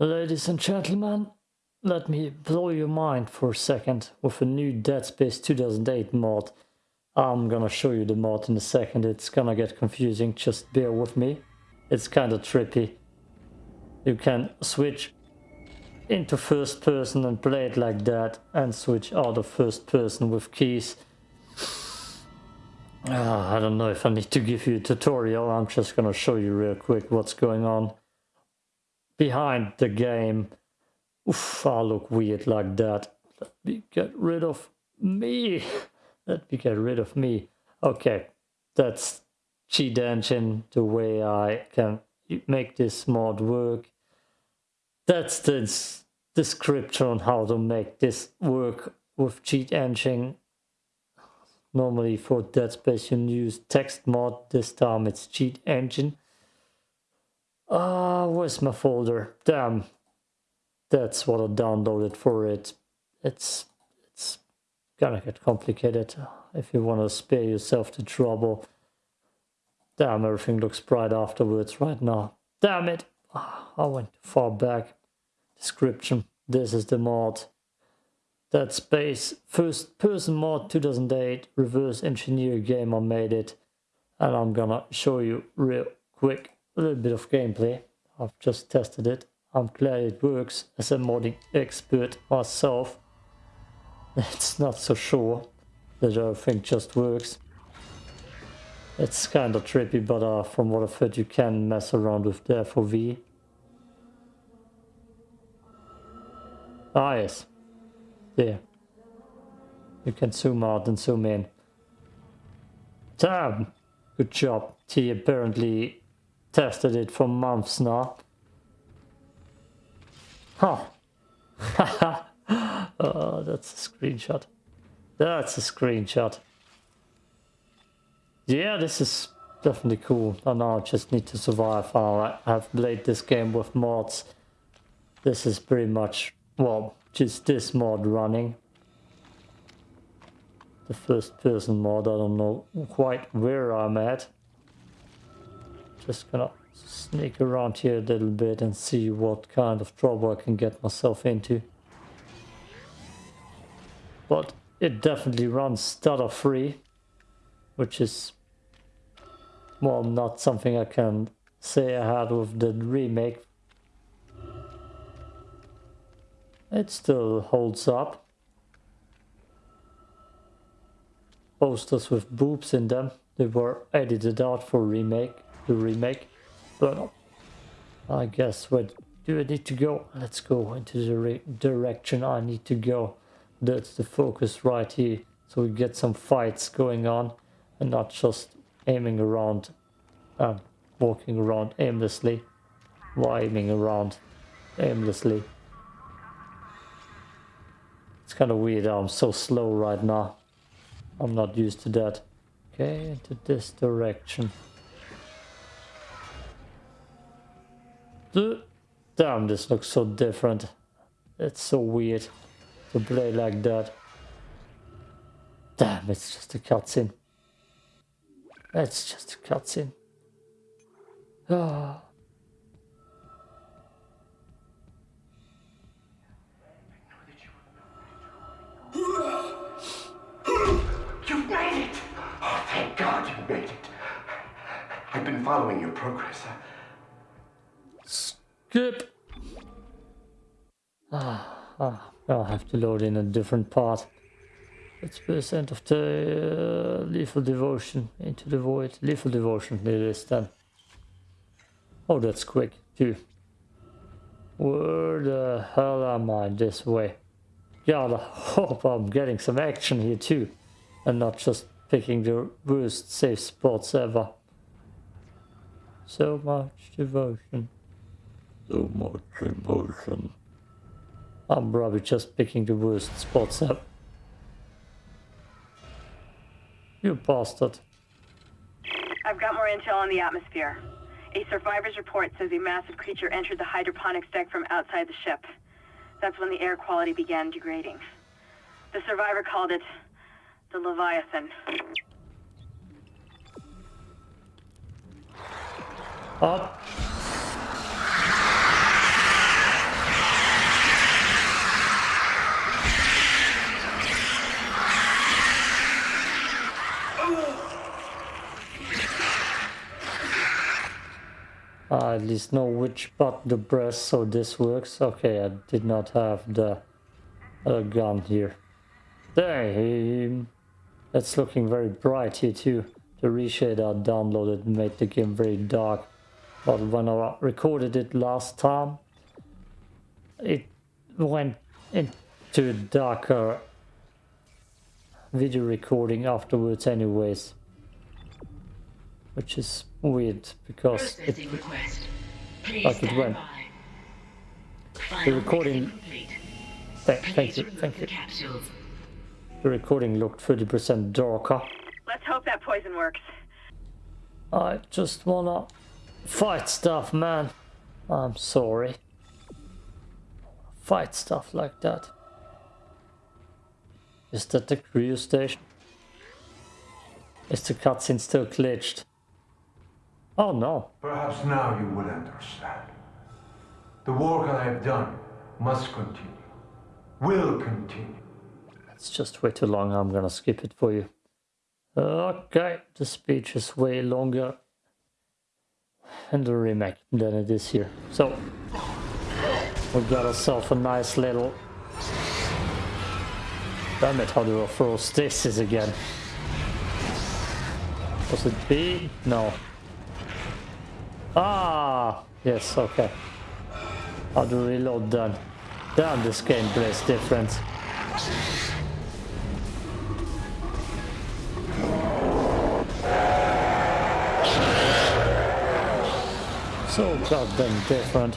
Ladies and gentlemen, let me blow your mind for a second with a new Dead Space 2008 mod. I'm gonna show you the mod in a second, it's gonna get confusing, just bear with me. It's kinda trippy. You can switch into first person and play it like that and switch out of first person with keys. Uh, I don't know if I need to give you a tutorial, I'm just gonna show you real quick what's going on behind the game. Oof, I look weird like that. Let me get rid of me. Let me get rid of me. Okay, that's cheat engine, the way I can make this mod work. That's the description on how to make this work with cheat engine. Normally for Dead Space you use text mod, this time it's cheat engine. Ah, uh, where's my folder? Damn, that's what I downloaded for it. It's it's gonna get complicated if you want to spare yourself the trouble. Damn, everything looks bright afterwards right now. Damn it! Oh, I went too far back. Description. This is the mod. Dead Space first person mod 2008 reverse engineer game I made it and I'm gonna show you real quick a little bit of gameplay. I've just tested it. I'm glad it works as a modding expert myself. It's not so sure that everything just works. It's kind of trippy, but uh, from what I've heard, you can mess around with the FOV. Ah, yes. There. You can zoom out and zoom in. Damn! Good job. T apparently tested it for months now. Huh. oh, that's a screenshot. That's a screenshot. Yeah, this is definitely cool. I now just need to survive. I have played this game with mods. This is pretty much, well, just this mod running. The first person mod, I don't know quite where I'm at. Just gonna sneak around here a little bit and see what kind of trouble I can get myself into. But it definitely runs stutter free, which is well, not something I can say I had with the remake. It still holds up. Posters with boobs in them. They were edited out for remake, the remake. But I guess where do I need to go? Let's go into the direction I need to go. That's the focus right here. So we get some fights going on and not just aiming around, uh, walking around aimlessly, aiming around aimlessly. It's kind of weird I'm so slow right now. I'm not used to that. Okay, into this direction. Damn, this looks so different. It's so weird to play like that. Damn, it's just a cutscene. It's just a cutscene. Ah. You've made it! Oh, thank God you made it. I've been following your progress. Ah, ah, I'll have to load in a different part. It's percent of the uh, lethal devotion into the void. Lethal devotion it is then. Oh, that's quick too. Where the hell am I this way? God, I hope I'm getting some action here too. And not just picking the worst safe spots ever. So much devotion. So much emotion. I'm probably just picking the worst spots up. You bastard. I've got more intel on the atmosphere. A survivor's report says a massive creature entered the hydroponics deck from outside the ship. That's when the air quality began degrading. The survivor called it the Leviathan. Up. I at least know which button to press so this works. Okay, I did not have the uh, gun here. Damn, that's looking very bright here too. The reshade I downloaded made the game very dark. But when I recorded it last time, it went into a darker video recording afterwards anyways. Which is weird because it, Processing request. Like it went. the recording mixing th- thank you, thank you. capsules. The recording looked 30% darker. Let's hope that poison works. I just wanna fight stuff, man. I'm sorry. Fight stuff like that. Is that the crew station? Is the cutscene still glitched? Oh no. Perhaps now you will understand. The work I have done must continue. Will continue. It's just way too long. I'm gonna skip it for you. Okay, the speech is way longer in the remake than it is here. So, we got ourselves a nice little. Damn it, how do I throw stasis again? Was it B? No. Ah! Yes, okay. How to reload then? Damn, this gameplay is different. So goddamn different.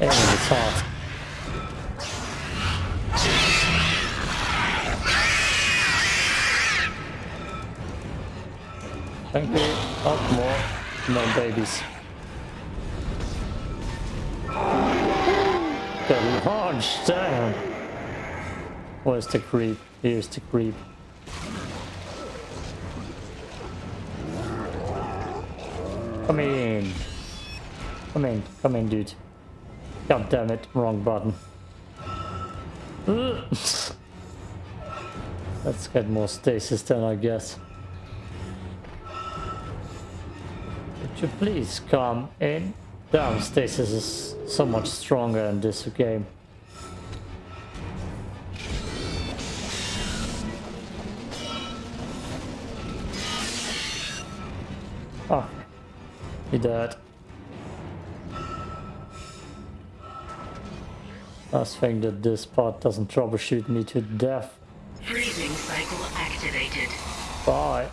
And it's hot. Thank you. Up more. No babies. The launch, damn. Where's the creep? Here's the creep. Come in. Come in. Come in, dude. God damn it. Wrong button. Let's get more stasis then, I guess. You please come in? Damn, stasis is so much stronger in this game. Oh, he died. Last thing that this part doesn't troubleshoot me to death. Freezing cycle activated. Bye.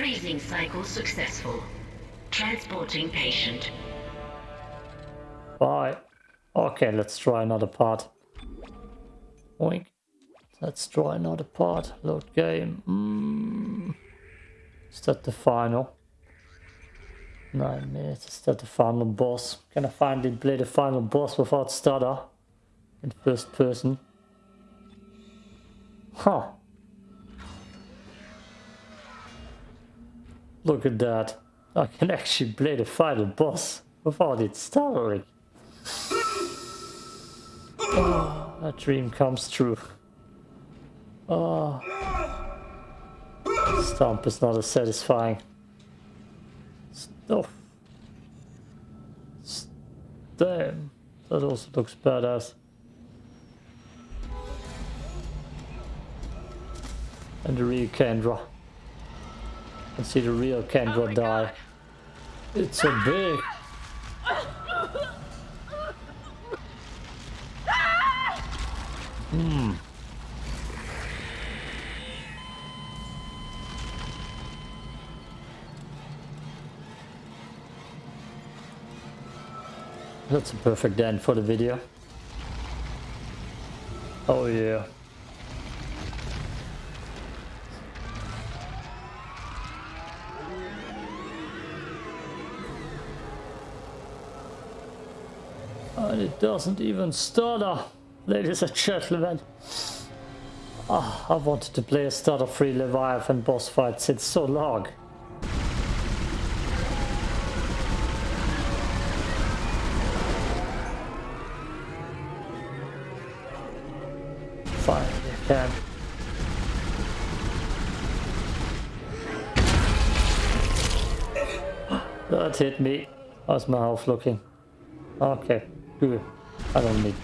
Freezing cycle successful. Transporting patient. Bye. Okay, let's try another part. Oink. Let's try another part. Load game. Mm. Is that the final? Nine minutes. Is that the final boss? Can I finally play the final boss without stutter? In first person? Huh. Look at that. I can actually play the final boss without it stuttering. Oh, ah, that dream comes true. Oh. Stomp is not as satisfying. Stuff. Damn. That also looks badass. And the Kendra. And see the real Kendra die. It's so big. Hmm. That's a perfect end for the video. Oh yeah. doesn't even stutter, ladies and gentlemen. Oh, I wanted to play a stutter-free Leviathan boss fight since so long. Fine, you can. That hit me. How's my health looking? Okay. Hmm. I don't need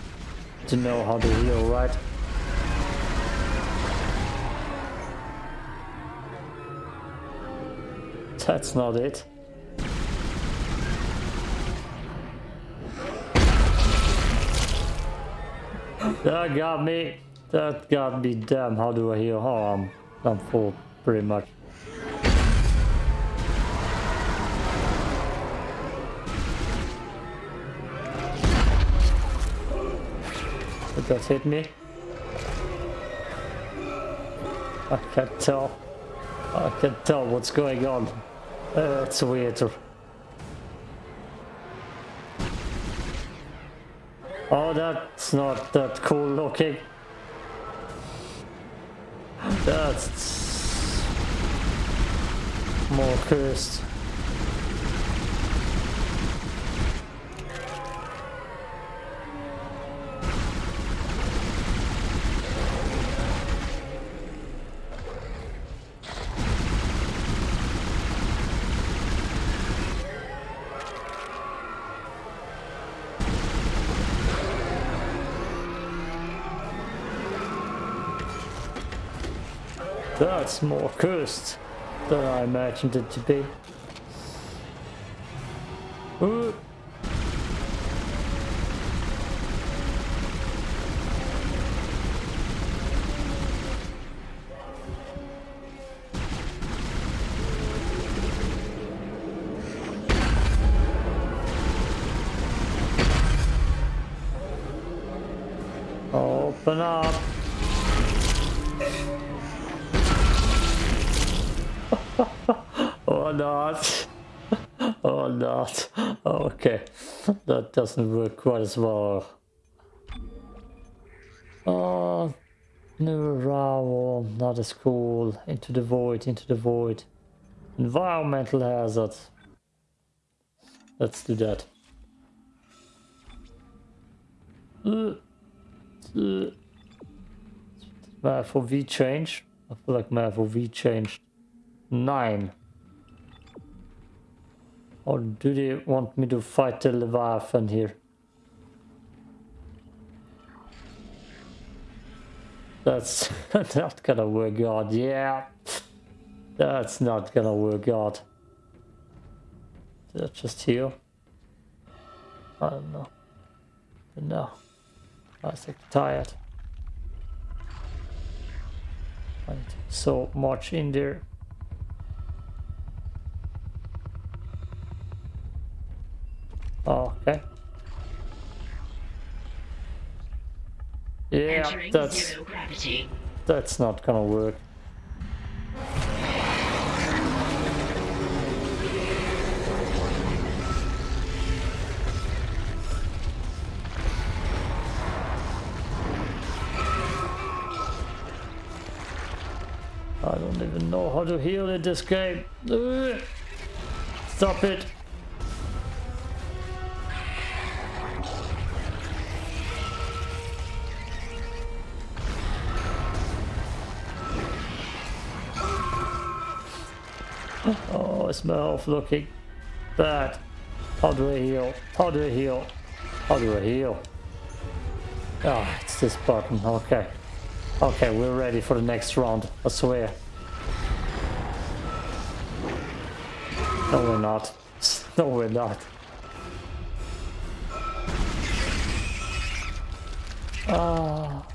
to know how to heal, right? That's not it. That got me. That got me. Damn, how do I heal? Oh, I'm, I'm full, pretty much. Did that hit me? I can't tell. I can't tell what's going on. Uh, it's weird. Oh, that's not that cool looking. That's more cursed. That's more cursed than I imagined it to be. Ooh. Not. Okay. That doesn't work quite as well. Oh, new arrival, not as cool. Into the void, into the void. Environmental hazard. Let's do that. Uh, my FOV change. I feel like my FOV changed. Nine. Or do they want me to fight the Leviathan here? That's not gonna work out, yeah. That's not gonna work out. Did just heal? I don't know. But no. I was like tired. So much in there. Oh, okay. Yeah, Entering that's that's not gonna work. I don't even know how to heal in this game. Ugh. Stop it. Oh, it's my health looking bad. How do I heal? How do I heal? How do I heal? Ah, it's this button. Okay. Okay, we're ready for the next round. I swear. No, we're not. No, we're not. Ah.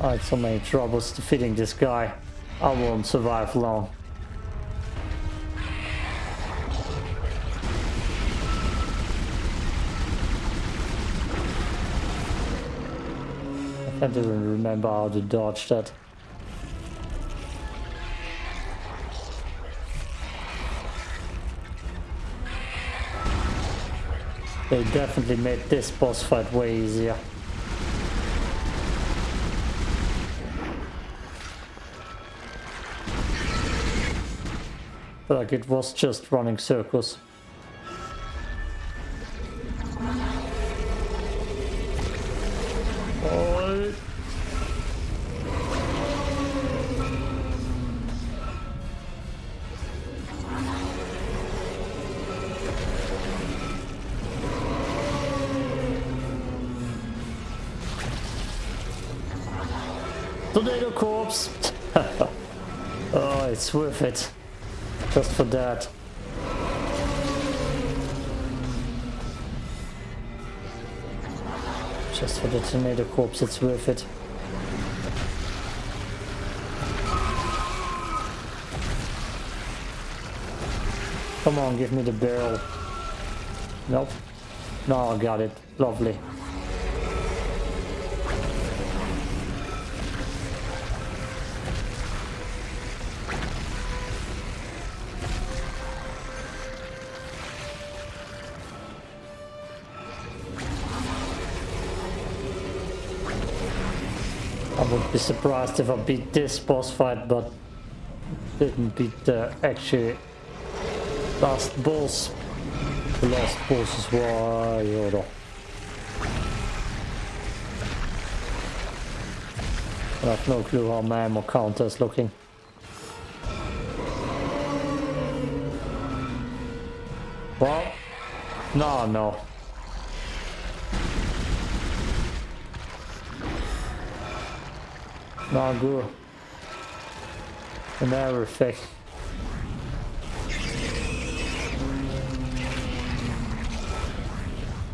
I had so many troubles defeating this guy. I won't survive long. Can't even remember how to dodge that. They definitely made this boss fight way easier. Like it was just running circles. Tornado corpse! oh, it's worth it. Just for that. Just for the tornado corpse, it's worth it. Come on, give me the barrel. Nope. No, I got it. Lovely. Be surprised if I beat this boss fight, but didn't beat the actual last boss. The last boss is why Yoda. I have no clue how my ammo counter is looking. Well, no, no. Not good. And everything.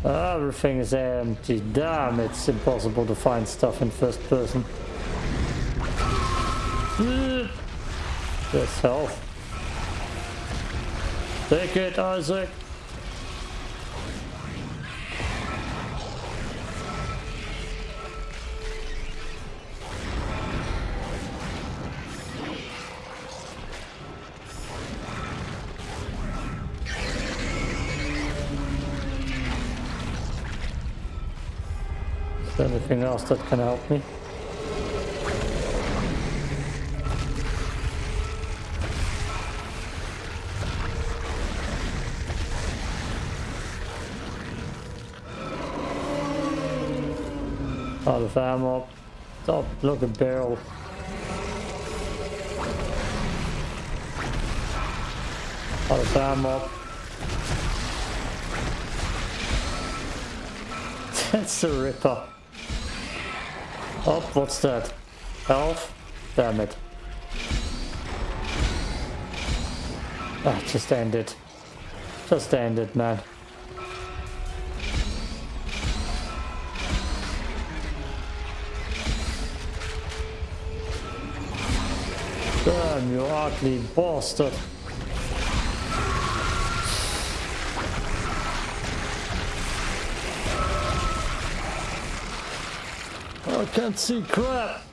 Everything is empty. Damn, it's impossible to find stuff in first person. This health. Take it, Isaac. Anything else that can help me? Out of ammo. Look at barrel. Out of ammo. That's a ripper. Oh, what's that? Health? Damn it. Ah, just end it. Just end it, man. Damn, you ugly bastard. Can't see crap.